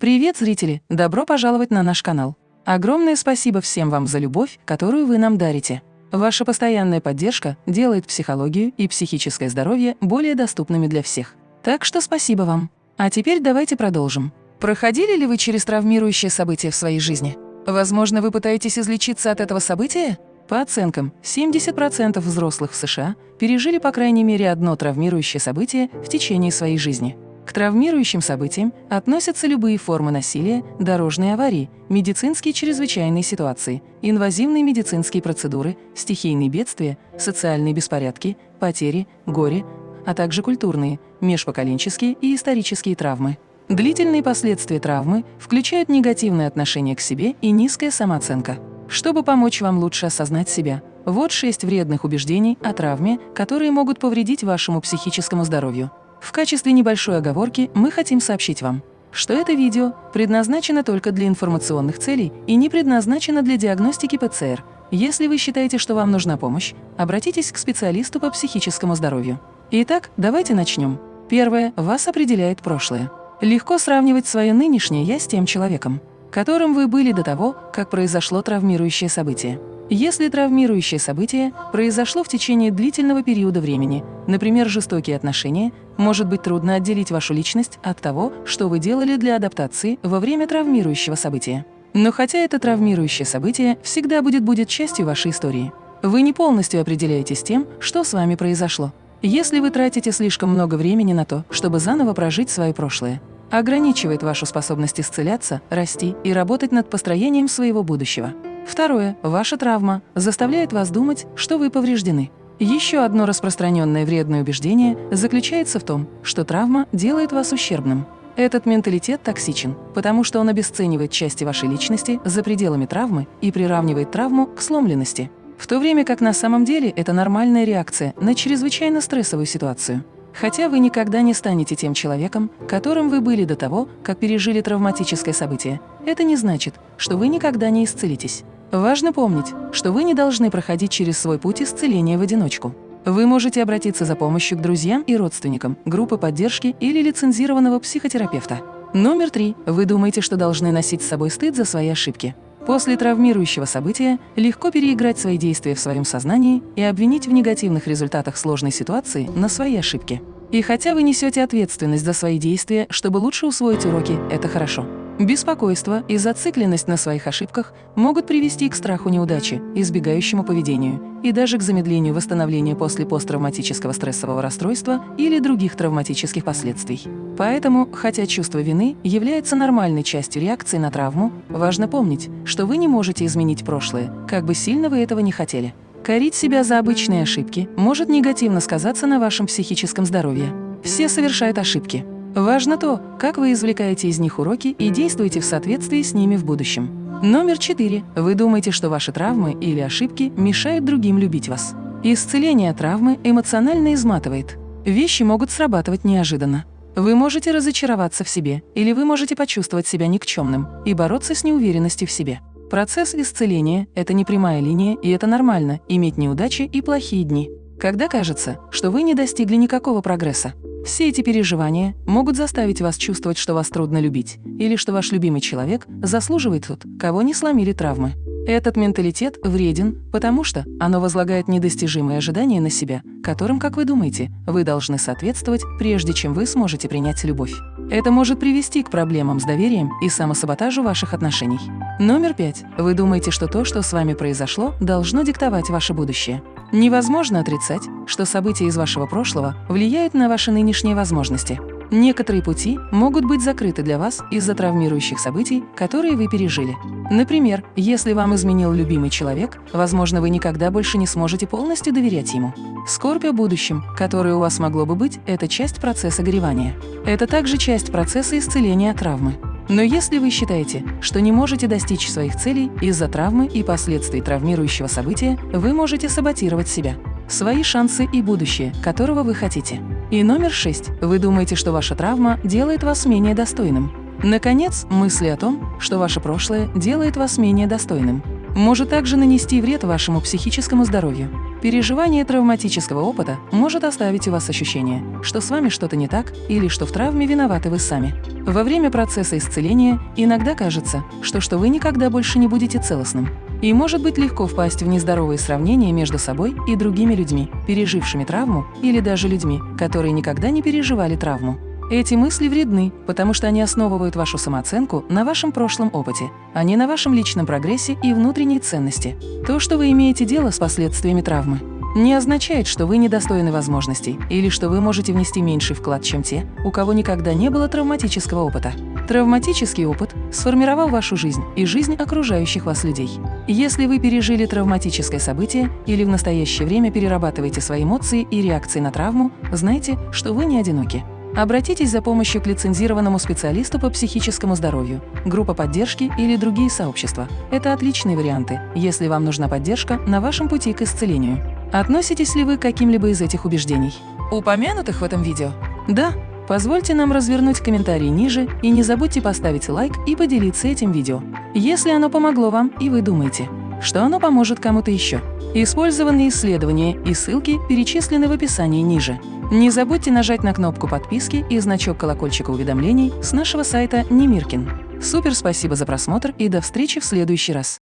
Привет, зрители! Добро пожаловать на наш канал. Огромное спасибо всем вам за любовь, которую вы нам дарите. Ваша постоянная поддержка делает психологию и психическое здоровье более доступными для всех. Так что спасибо вам. А теперь давайте продолжим. Проходили ли вы через травмирующее событие в своей жизни? Возможно, вы пытаетесь излечиться от этого события? По оценкам, 70% взрослых в США пережили по крайней мере одно травмирующее событие в течение своей жизни. К травмирующим событиям относятся любые формы насилия, дорожные аварии, медицинские чрезвычайные ситуации, инвазивные медицинские процедуры, стихийные бедствия, социальные беспорядки, потери, горе, а также культурные, межпоколенческие и исторические травмы. Длительные последствия травмы включают негативное отношение к себе и низкая самооценка. Чтобы помочь вам лучше осознать себя, вот шесть вредных убеждений о травме, которые могут повредить вашему психическому здоровью. В качестве небольшой оговорки мы хотим сообщить вам, что это видео предназначено только для информационных целей и не предназначено для диагностики ПЦР. Если вы считаете, что вам нужна помощь, обратитесь к специалисту по психическому здоровью. Итак, давайте начнем. Первое. Вас определяет прошлое. Легко сравнивать свое нынешнее «я» с тем человеком, которым вы были до того, как произошло травмирующее событие. Если травмирующее событие произошло в течение длительного периода времени, например, жестокие отношения, может быть трудно отделить вашу личность от того, что вы делали для адаптации во время травмирующего события. Но хотя это травмирующее событие всегда будет, будет частью вашей истории, вы не полностью определяетесь тем, что с вами произошло. Если вы тратите слишком много времени на то, чтобы заново прожить свое прошлое, ограничивает вашу способность исцеляться, расти и работать над построением своего будущего. Второе. Ваша травма заставляет вас думать, что вы повреждены. Еще одно распространенное вредное убеждение заключается в том, что травма делает вас ущербным. Этот менталитет токсичен, потому что он обесценивает части вашей личности за пределами травмы и приравнивает травму к сломленности, в то время как на самом деле это нормальная реакция на чрезвычайно стрессовую ситуацию. Хотя вы никогда не станете тем человеком, которым вы были до того, как пережили травматическое событие, это не значит, что вы никогда не исцелитесь. Важно помнить, что вы не должны проходить через свой путь исцеления в одиночку. Вы можете обратиться за помощью к друзьям и родственникам, группы поддержки или лицензированного психотерапевта. Номер три. Вы думаете, что должны носить с собой стыд за свои ошибки. После травмирующего события легко переиграть свои действия в своем сознании и обвинить в негативных результатах сложной ситуации на свои ошибки. И хотя вы несете ответственность за свои действия, чтобы лучше усвоить уроки, это хорошо. Беспокойство и зацикленность на своих ошибках могут привести к страху неудачи, избегающему поведению и даже к замедлению восстановления после посттравматического стрессового расстройства или других травматических последствий. Поэтому, хотя чувство вины является нормальной частью реакции на травму, важно помнить, что вы не можете изменить прошлое, как бы сильно вы этого не хотели. Корить себя за обычные ошибки может негативно сказаться на вашем психическом здоровье. Все совершают ошибки, Важно то, как вы извлекаете из них уроки и действуете в соответствии с ними в будущем. Номер четыре. Вы думаете, что ваши травмы или ошибки мешают другим любить вас. Исцеление травмы эмоционально изматывает. Вещи могут срабатывать неожиданно. Вы можете разочароваться в себе, или вы можете почувствовать себя никчемным и бороться с неуверенностью в себе. Процесс исцеления – это не прямая линия, и это нормально – иметь неудачи и плохие дни. Когда кажется, что вы не достигли никакого прогресса, все эти переживания могут заставить вас чувствовать, что вас трудно любить, или что ваш любимый человек заслуживает тот, кого не сломили травмы. Этот менталитет вреден, потому что оно возлагает недостижимые ожидания на себя, которым, как вы думаете, вы должны соответствовать, прежде чем вы сможете принять любовь. Это может привести к проблемам с доверием и самосаботажу ваших отношений. Номер пять. Вы думаете, что то, что с вами произошло, должно диктовать ваше будущее. Невозможно отрицать, что события из вашего прошлого влияют на ваши нынешние возможности. Некоторые пути могут быть закрыты для вас из-за травмирующих событий, которые вы пережили. Например, если вам изменил любимый человек, возможно, вы никогда больше не сможете полностью доверять ему. Скорбь о будущем, которое у вас могло бы быть, это часть процесса горевания. Это также часть процесса исцеления травмы. Но если вы считаете, что не можете достичь своих целей из-за травмы и последствий травмирующего события, вы можете саботировать себя, свои шансы и будущее, которого вы хотите. И номер шесть. Вы думаете, что ваша травма делает вас менее достойным. Наконец, мысли о том, что ваше прошлое делает вас менее достойным, может также нанести вред вашему психическому здоровью. Переживание травматического опыта может оставить у вас ощущение, что с вами что-то не так или что в травме виноваты вы сами. Во время процесса исцеления иногда кажется, что, что вы никогда больше не будете целостным. И может быть легко впасть в нездоровые сравнения между собой и другими людьми, пережившими травму, или даже людьми, которые никогда не переживали травму. Эти мысли вредны, потому что они основывают вашу самооценку на вашем прошлом опыте, а не на вашем личном прогрессе и внутренней ценности. То, что вы имеете дело с последствиями травмы, не означает, что вы недостойны возможностей или что вы можете внести меньший вклад, чем те, у кого никогда не было травматического опыта. Травматический опыт сформировал вашу жизнь и жизнь окружающих вас людей. Если вы пережили травматическое событие или в настоящее время перерабатываете свои эмоции и реакции на травму, знайте, что вы не одиноки. Обратитесь за помощью к лицензированному специалисту по психическому здоровью, группа поддержки или другие сообщества. Это отличные варианты, если вам нужна поддержка на вашем пути к исцелению. Относитесь ли вы к каким-либо из этих убеждений, упомянутых в этом видео? Да? Позвольте нам развернуть комментарии ниже и не забудьте поставить лайк и поделиться этим видео, если оно помогло вам и вы думаете, что оно поможет кому-то еще. Использованные исследования и ссылки перечислены в описании ниже. Не забудьте нажать на кнопку подписки и значок колокольчика уведомлений с нашего сайта Немиркин. Супер спасибо за просмотр и до встречи в следующий раз!